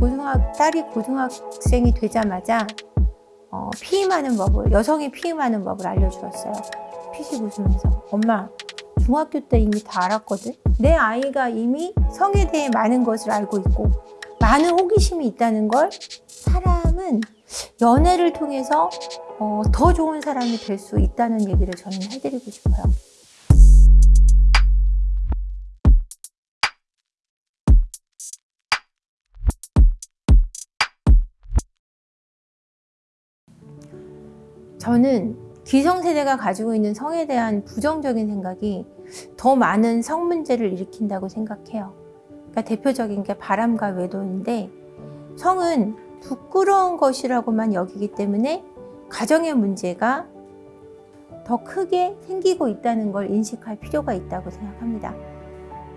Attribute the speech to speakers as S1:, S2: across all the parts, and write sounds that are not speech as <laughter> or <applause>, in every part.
S1: 고등학 딸이 고등학생이 되자마자 어, 피임하는 법을 여성이 피임하는 법을 알려주었어요. 피식 웃으면서 엄마 중학교 때 이미 다 알았거든. 내 아이가 이미 성에 대해 많은 것을 알고 있고 많은 호기심이 있다는 걸 사람은 연애를 통해서 어, 더 좋은 사람이 될 수 있다는 얘기를 저는 해드리고 싶어요. 저는 기성세대가 가지고 있는 성에 대한 부정적인 생각이 더 많은 성 문제를 일으킨다고 생각해요. 그러니까 대표적인 게 바람과 외도인데 성은 부끄러운 것이라고만 여기기 때문에 가정의 문제가 더 크게 생기고 있다는 걸 인식할 필요가 있다고 생각합니다.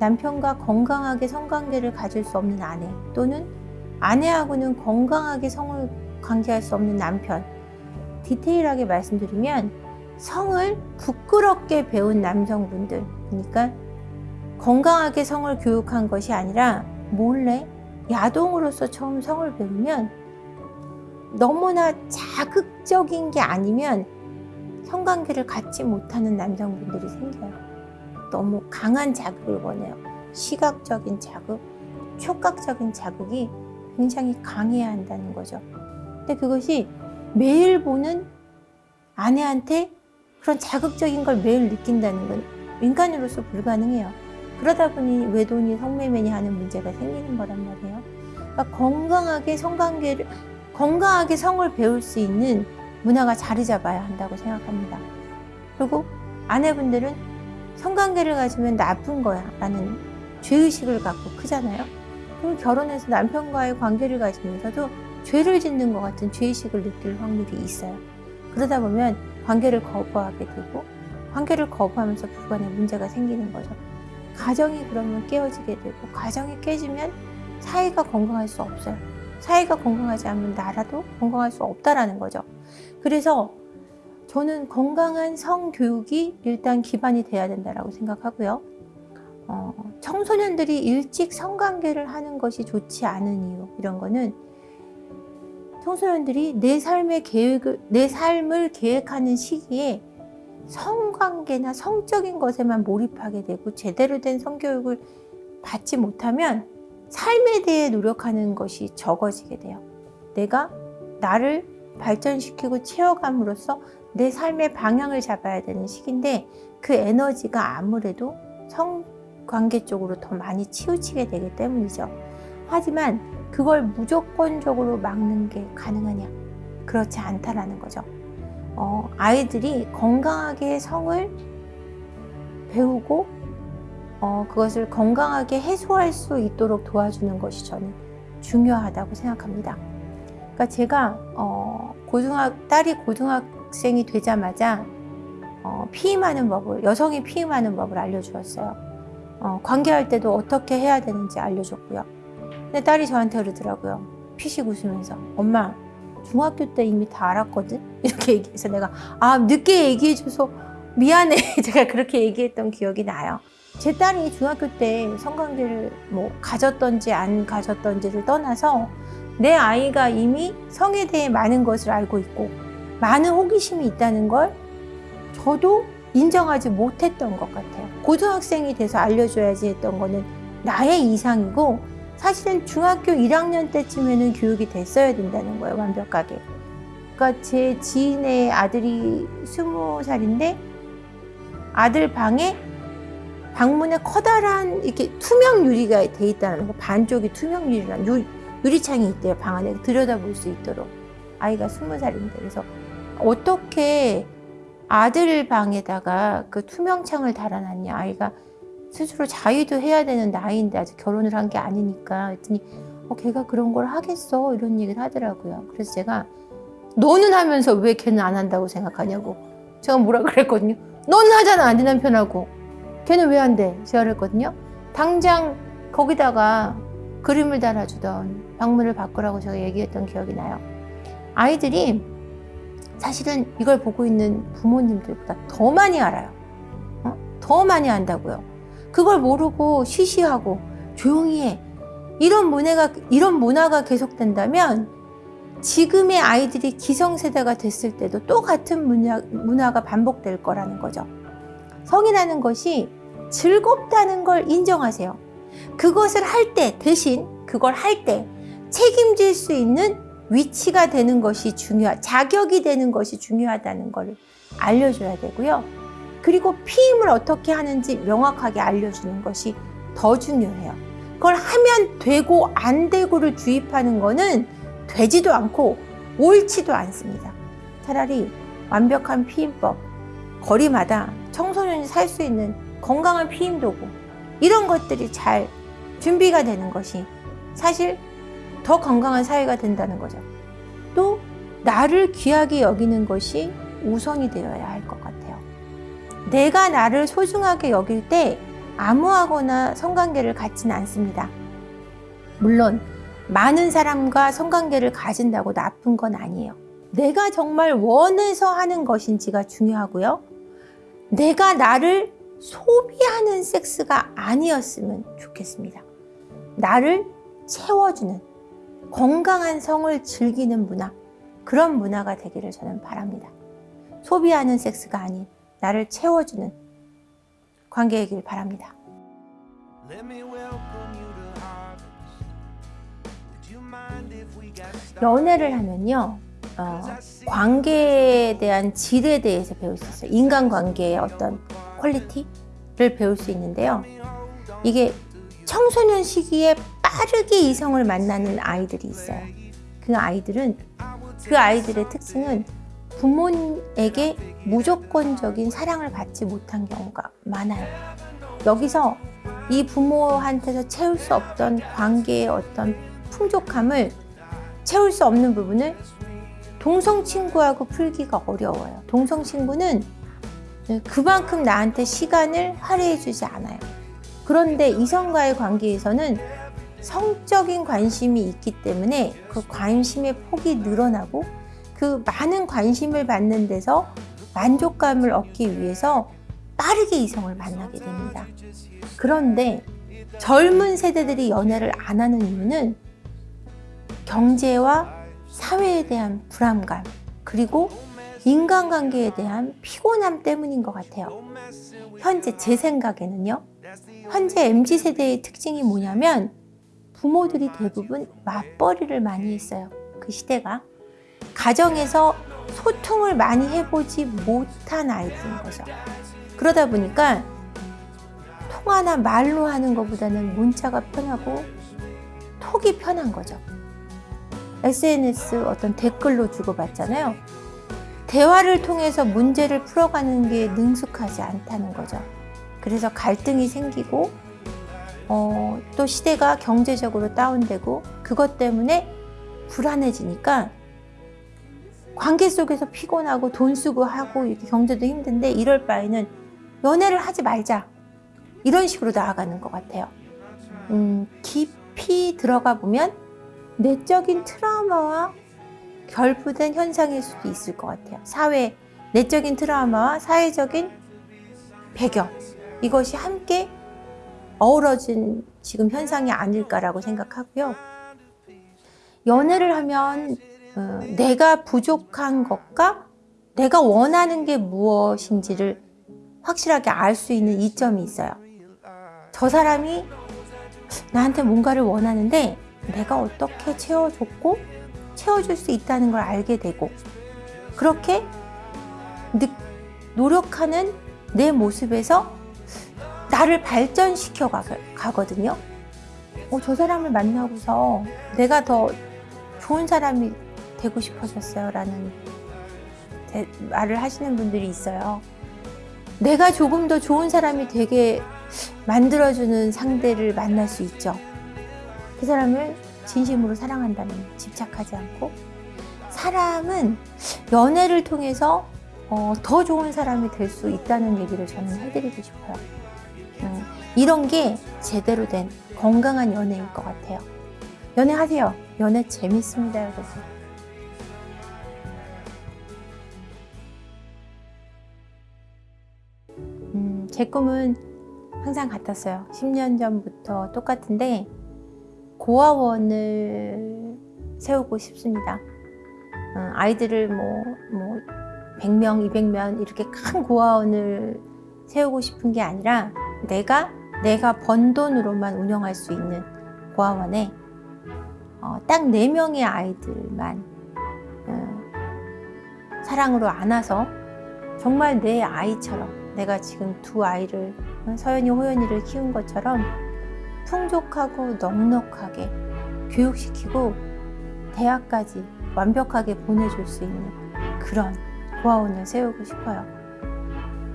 S1: 남편과 건강하게 성관계를 가질 수 없는 아내 또는 아내하고는 건강하게 성을 관계할 수 없는 남편 디테일하게 말씀드리면 성을 부끄럽게 배운 남성분들 그러니까 건강하게 성을 교육한 것이 아니라 몰래 야동으로서 처음 성을 배우면 너무나 자극적인 게 아니면 성관계를 갖지 못하는 남성분들이 생겨요. 너무 강한 자극을 원해요. 시각적인 자극, 촉각적인 자극이 굉장히 강해야 한다는 거죠. 근데 그것이 매일 보는 아내한테 그런 자극적인 걸 매일 느낀다는 건 인간으로서 불가능해요. 그러다 보니 외돈이 성매매니 하는 문제가 생기는 거란 말이에요. 그러니까 건강하게 성관계를 건강하게 성을 배울 수 있는 문화가 자리 잡아야 한다고 생각합니다. 그리고 아내분들은 성관계를 가지면 나쁜 거야 라는 죄의식을 갖고 크잖아요. 그럼 결혼해서 남편과의 관계를 가지면서도 죄를 짓는 것 같은 죄의식을 느낄 확률이 있어요. 그러다 보면 관계를 거부하게 되고 관계를 거부하면서 부부간에 문제가 생기는 거죠. 가정이 그러면 깨어지게 되고 가정이 깨지면 사회가 건강할 수 없어요. 사회가 건강하지 않으면 나라도 건강할 수 없다라는 거죠. 그래서 저는 건강한 성교육이 일단 기반이 돼야 된다고 생각하고요. 어, 청소년들이 일찍 성관계를 하는 것이 좋지 않은 이유 이런 거는 청소년들이 내 삶의 계획을 내 삶을 계획하는 시기에 성관계나 성적인 것에만 몰입하게 되고 제대로 된 성교육을 받지 못하면 삶에 대해 노력하는 것이 적어지게 돼요. 내가 나를 발전시키고 채워감으로써 내 삶의 방향을 잡아야 되는 시기인데 그 에너지가 아무래도 성관계 쪽으로 더 많이 치우치게 되기 때문이죠. 하지만 그걸 무조건적으로 막는 게 가능하냐? 그렇지 않다라는 거죠. 어, 아이들이 건강하게 성을 배우고 어, 그것을 건강하게 해소할 수 있도록 도와주는 것이 저는 중요하다고 생각합니다. 그러니까 제가 어, 고등학 딸이 고등학생이 되자마자 어, 피임하는 법을 여성이 피임하는 법을 알려주었어요. 어, 관계할 때도 어떻게 해야 되는지 알려줬고요. 근데 딸이 저한테 그러더라고요. 피식 웃으면서 엄마 중학교 때 이미 다 알았거든? <laughs> 이렇게 얘기해서 내가 아 늦게 얘기해줘서 미안해 <laughs> 제가 그렇게 얘기했던 기억이 나요 제 딸이 중학교 때 성관계를 뭐 가졌던지 안 가졌던지를 떠나서 내 아이가 이미 성에 대해 많은 것을 알고 있고 많은 호기심이 있다는 걸 저도 인정하지 못했던 것 같아요 고등학생이 돼서 알려줘야지 했던 거는 나의 이상이고 사실은 중학교 1학년 때쯤에는 교육이 됐어야 된다는 거예요, 완벽하게. 그러니까 제 지인의 아들이 스무 살인데 아들 방에 방문에 커다란 이렇게 투명 유리가 돼 있다는 거, 반쪽이 투명 유리란 유, 유리창이 있대요, 방 안에 들여다볼 수 있도록. 아이가 스무 살인데 그래서 어떻게 아들 방에다가 그 투명창을 달아놨냐, 아이가 스스로 자위도 해야 되는 나이인데 아직 결혼을 한 게 아니니까. 했더니 어, 걔가 그런 걸 하겠어? 이런 얘기를 하더라고요. 그래서 제가 너는 하면서 왜 걔는 안 한다고 생각하냐고. 제가 뭐라 그랬거든요 너는 하잖아 네 남편하고. 걔는 왜 안 돼? 제가 그랬거든요. 당장 거기다가 그림을 달아주던 방문을 바꾸라고 제가 얘기했던 기억이 나요. 아이들이 사실은 이걸 보고 있는 부모님들보다 더 많이 알아요. 어? 더 많이 안다고요 그걸 모르고 쉬쉬하고 조용히 해. 이런 문화가 이런 문화가 계속된다면 지금의 아이들이 기성세대가 됐을 때도 또 같은 문화, 문화가 반복될 거라는 거죠. 성이라는 것이 즐겁다는 걸 인정하세요. 그것을 할 때, 대신 그걸 할 때 책임질 수 있는 위치가 되는 것이 중요하, 자격이 되는 것이 중요하다는 걸 알려줘야 되고요. 그리고 피임을 어떻게 하는지 명확하게 알려주는 것이 더 중요해요. 그걸 하면 되고 안 되고를 주입하는 거는 되지도 않고 옳지도 않습니다. 차라리 완벽한 피임법, 거리마다 청소년이 살 수 있는 건강한 피임 도구, 이런 것들이 잘 준비가 되는 것이 사실 더 건강한 사회가 된다는 거죠. 또 나를 귀하게 여기는 것이 우선이 되어야 할 것. 내가 나를 소중하게 여길 때 아무하거나 성관계를 갖지는 않습니다. 물론 많은 사람과 성관계를 가진다고 나쁜 건 아니에요. 내가 정말 원해서 하는 것인지가 중요하고요. 내가 나를 소비하는 섹스가 아니었으면 좋겠습니다. 나를 채워주는 건강한 성을 즐기는 문화, 그런 문화가 되기를 저는 바랍니다. 소비하는 섹스가 아닌 나를 채워주는 관계이길 바랍니다. 연애를 하면요, 어, 관계에 대한 질에 대해서 배울 수 있어요. 인간관계의 어떤 quality를 배울 수 있는데요. 이게 청소년 시기에 빠르게 이성을 만나는 아이들이 있어요. 그 아이들은 그 아이들의 특징은 부모에게 무조건적인 사랑을 받지 못한 경우가 많아요. 여기서 이 부모한테서 채울 수 없던 관계의 어떤 풍족함을 채울 수 없는 부분을 동성 친구하고 풀기가 어려워요. 동성 친구는 그만큼 나한테 시간을 할애해 주지 않아요. 그런데 이성과의 관계에서는 성적인 관심이 있기 때문에 그 관심의 폭이 늘어나고 그 많은 관심을 받는 데서 만족감을 얻기 위해서 빠르게 이성을 만나게 됩니다. 그런데 젊은 세대들이 연애를 안 하는 이유는 경제와 사회에 대한 불안감 그리고 인간관계에 대한 피곤함 때문인 것 같아요. 현재 제 생각에는요. 현재 MZ세대의 특징이 뭐냐면 부모들이 대부분 맞벌이를 많이 했어요. 그 시대가. 가정에서 소통을 많이 해보지 못한 아이들인 거죠. 그러다 보니까 통화나 말로 하는 것보다는 문자가 편하고 톡이 편한 거죠. SNS 어떤 댓글로 주고받잖아요. 대화를 통해서 문제를 풀어가는 게 능숙하지 않다는 거죠. 그래서 갈등이 생기고 어, 또 시대가 경제적으로 다운되고 그것 때문에 불안해지니까 관계 속에서 피곤하고 돈 쓰고 하고 이렇게 경제도 힘든데 이럴 바에는 연애를 하지 말자 이런 식으로 나아가는 것 같아요. 음, 깊이 들어가 보면 내적인 트라우마와 결부된 현상일 수도 있을 것 같아요. 사회, 내적인 트라우마와 사회적인 배경 이것이 함께 어우러진 지금 현상이 아닐까라고 생각하고요. 연애를 하면 어, 내가 부족한 것과 내가 원하는 게 무엇인지를 확실하게 알 수 있는 이점이 있어요. 저 사람이 나한테 뭔가를 원하는데 내가 어떻게 채워줬고 채워줄 수 있다는 걸 알게 되고 그렇게 노력하는 내 모습에서 나를 발전시켜 가거든요. 어, 저 사람을 만나고서 내가 더 좋은 사람이 되고 싶어졌어요. 라는 말을 하시는 분들이 있어요. 내가 조금 더 좋은 사람이 되게 만들어주는 상대를 만날 수 있죠. 그 사람을 진심으로 사랑한다면 집착하지 않고 사람은 연애를 통해서 어, 더 좋은 사람이 될 수 있다는 얘기를 저는 해드리고 싶어요. 음, 이런 게 제대로 된 건강한 연애일 것 같아요. 연애하세요. 연애 재밌습니다, 여러분. 제 꿈은 항상 같았어요. 10년 전부터 똑같은데 고아원을 세우고 싶습니다. 어, 아이들을 뭐, 뭐 100명, 200명 이렇게 큰 고아원을 세우고 싶은 게 아니라 내가 내가 번 돈으로만 운영할 수 있는 고아원에 어, 딱 4명의 아이들만 어, 사랑으로 안아서 정말 내 아이처럼 내가 지금 두 아이를 어, 서연이 호연이를 키운 것처럼 풍족하고 넉넉하게 교육시키고 대학까지 완벽하게 보내줄 수 있는 그런 고아원을 세우고 싶어요.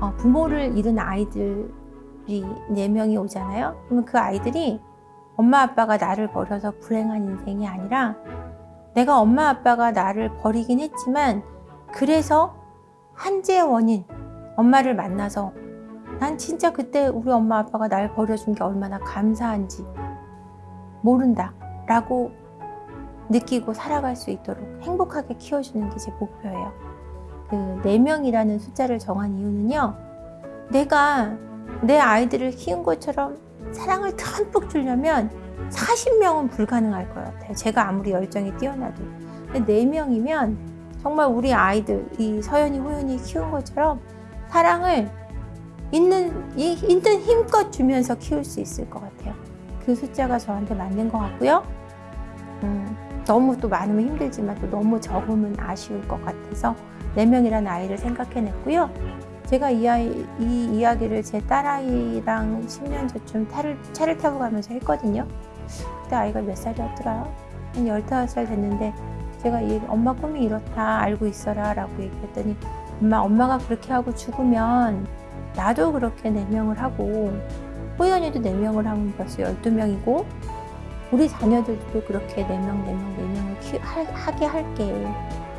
S1: 어, 부모를 잃은 아이들이 네명이 오잖아요. 그러면 그 아이들이 엄마 아빠가 나를 버려서 불행한 인생이 아니라 내가 엄마 아빠가 나를 버리긴 했지만 그래서 한재의 원인 엄마를 만나서 난 진짜 그때 우리 엄마 아빠가 날 버려준 게 얼마나 감사한지 모른다 라고 느끼고 살아갈 수 있도록 행복하게 키워주는 게 제 목표예요. 그 4명이라는 숫자를 정한 이유는요. 내가 내 아이들을 키운 것처럼 사랑을 듬뿍 주려면 40명은 불가능할 것 같아요. 제가 아무리 열정이 뛰어나도. 근데 4명이면 정말 우리 아이들, 이 서연이, 호연이 키운 것처럼 사랑을 있는, 이- 있는 힘껏 주면서 키울 수 있을 것 같아요. 그 숫자가 저한테 맞는 것 같고요. 음, 너무 또 많으면 힘들지만 또 너무 적으면 아쉬울 것 같아서 4명이라는 아이를 생각해냈고요. 제가 이, 아이, 이 이야기를 제 딸아이랑 10년 전쯤 차를, 차를 타고 가면서 했거든요. 그때 아이가 몇 살이었더라? 한 15살 됐는데 제가 이 엄마 꿈이 이렇다 알고 있어라 라고 얘기했더니 엄마 엄마가 그렇게 하고 죽으면 나도 그렇게 4명을 하고 호연이도 4명을 하면 벌써 12명이고 우리 자녀들도 그렇게 4명, 4명, 4명을 키, 하, 하게 할게.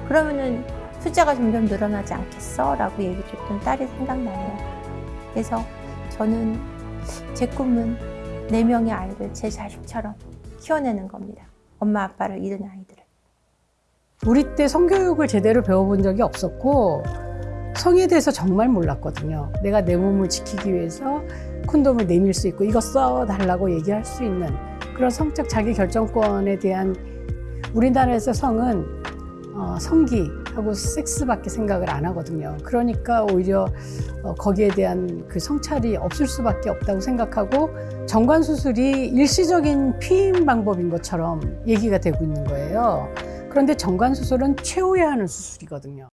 S1: 그러면은 숫자가 점점 늘어나지 않겠어? 라고 얘기 줬던 딸이 생각나네요. 그래서 저는 제 꿈은 4명의 아이를 제 자식처럼 키워내는 겁니다. 엄마 아빠를 잃은 아이들을.
S2: 우리 때 성교육을 제대로 배워본 적이 없었고 성에 대해서 정말 몰랐거든요. 내가 내 몸을 지키기 위해서 콘돔을 내밀 수 있고 이거 써달라고 얘기할 수 있는 그런 성적 자기 결정권에 대한 우리나라에서 성은 어, 성기하고 섹스밖에 생각을 안 하거든요. 그러니까 오히려 어, 거기에 대한 그 성찰이 없을 수밖에 없다고 생각하고 정관 수술이 일시적인 피임 방법인 것처럼 얘기가 되고 있는 거예요. 그런데 정관 수술은 최후에 하는 수술이거든요.